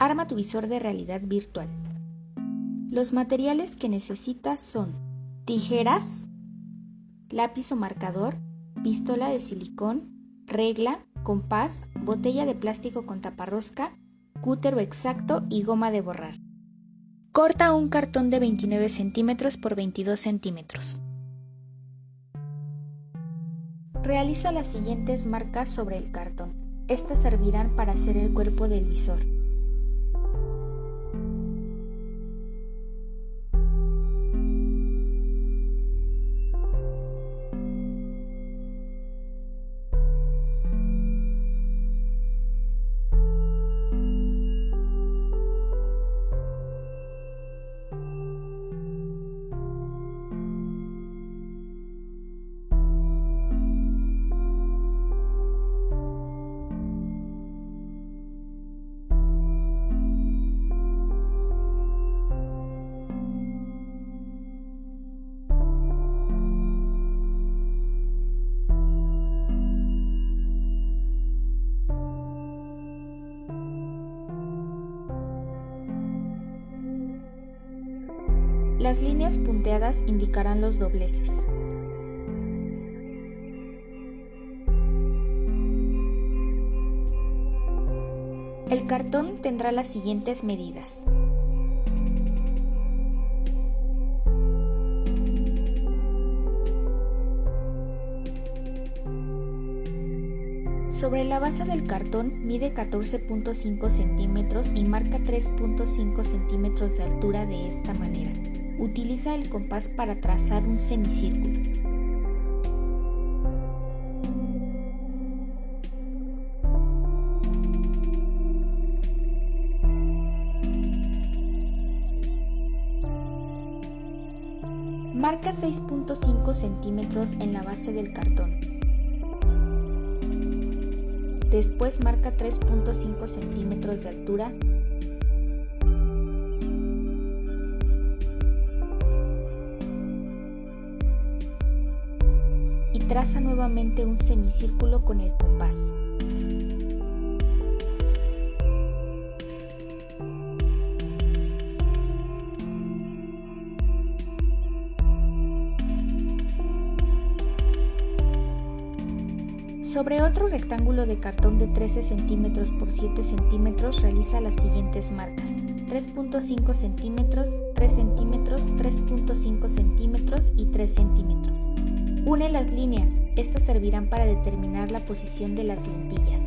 Arma tu visor de realidad virtual. Los materiales que necesitas son tijeras, lápiz o marcador, pistola de silicón, regla, compás, botella de plástico con taparrosca, cútero exacto y goma de borrar. Corta un cartón de 29 centímetros por 22 centímetros. Realiza las siguientes marcas sobre el cartón. Estas servirán para hacer el cuerpo del visor. Las líneas punteadas indicarán los dobleces. El cartón tendrá las siguientes medidas. Sobre la base del cartón mide 14.5 centímetros y marca 3.5 centímetros de altura de esta manera. Utiliza el compás para trazar un semicírculo. Marca 6.5 centímetros en la base del cartón. Después marca 3.5 centímetros de altura traza nuevamente un semicírculo con el compás. Sobre otro rectángulo de cartón de 13 centímetros por 7 centímetros realiza las siguientes marcas. 3.5 centímetros, 3 centímetros, 3.5 centímetros y 3 centímetros. Une las líneas, estas servirán para determinar la posición de las lentillas.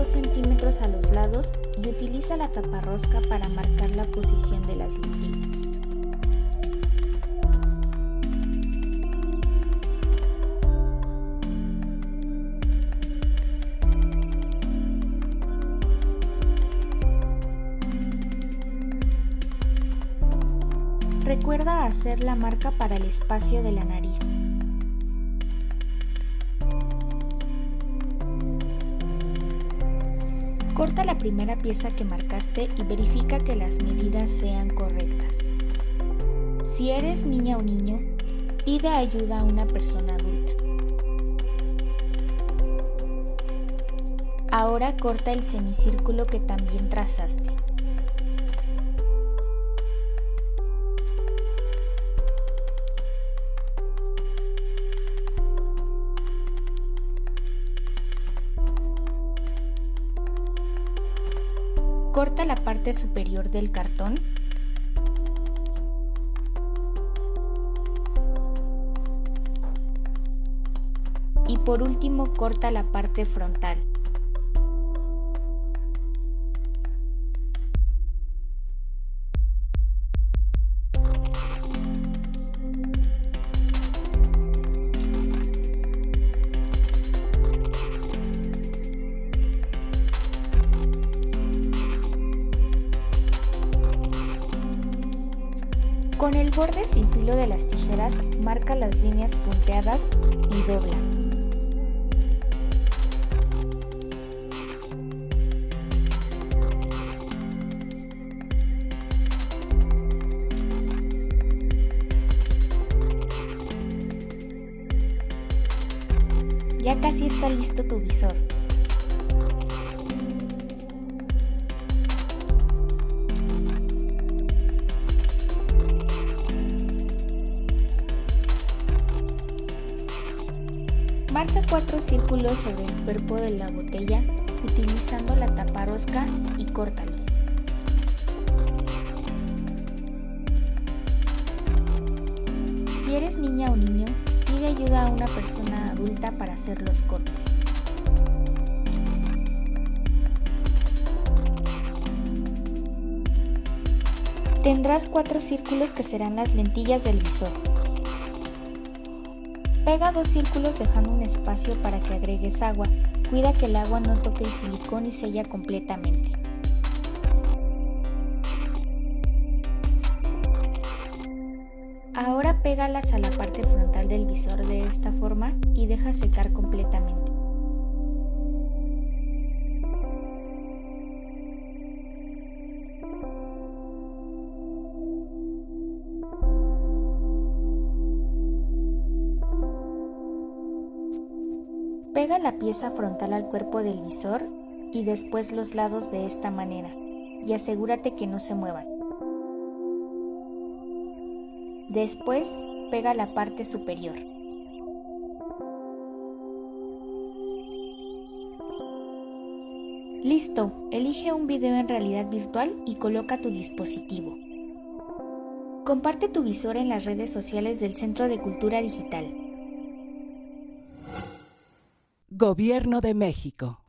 2 centímetros a los lados y utiliza la taparrosca para marcar la posición de las lentillas. Recuerda hacer la marca para el espacio de la nariz. Corta la primera pieza que marcaste y verifica que las medidas sean correctas. Si eres niña o niño, pide ayuda a una persona adulta. Ahora corta el semicírculo que también trazaste. Corta la parte superior del cartón. Y por último corta la parte frontal. Con el borde sin filo de las tijeras marca las líneas punteadas y dobla. Ya casi está listo tu visor. Marca cuatro círculos sobre el cuerpo de la botella utilizando la taparosca y córtalos. Si eres niña o niño, pide ayuda a una persona adulta para hacer los cortes. Tendrás cuatro círculos que serán las lentillas del visor. Pega dos círculos dejando un espacio para que agregues agua. Cuida que el agua no toque el silicón y sella completamente. Ahora pégalas a la parte frontal del visor de esta forma y deja secar completamente. Pega la pieza frontal al cuerpo del visor y después los lados de esta manera y asegúrate que no se muevan. Después pega la parte superior. Listo, elige un video en realidad virtual y coloca tu dispositivo. Comparte tu visor en las redes sociales del Centro de Cultura Digital. Gobierno de México.